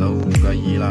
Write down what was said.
老无解意啦。